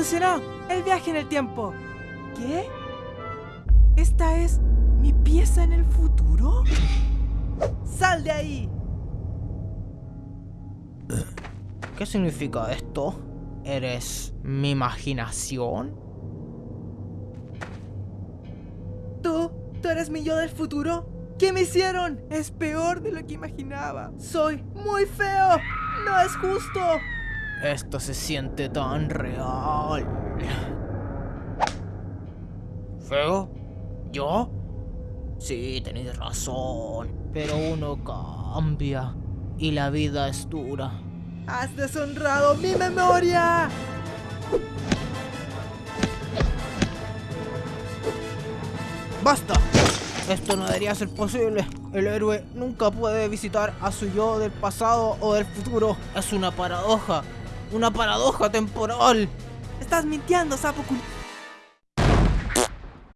Funcionó. El viaje en el tiempo. ¿Qué? ¿Esta es mi pieza en el futuro? ¡Sal de ahí! ¿Qué significa esto? ¿Eres mi imaginación? ¿Tú? ¿Tú eres mi yo del futuro? ¿Qué me hicieron? Es peor de lo que imaginaba. Soy muy feo. No es justo. Esto se siente tan real. ¿Feo? ¿Yo? Sí, tenéis razón. Pero uno cambia. Y la vida es dura. ¡Has deshonrado mi memoria! ¡Basta! Esto no debería ser posible. El héroe nunca puede visitar a su yo del pasado o del futuro. Es una paradoja. Una paradoja temporal. Estás mintiendo, sapo.